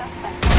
suspect.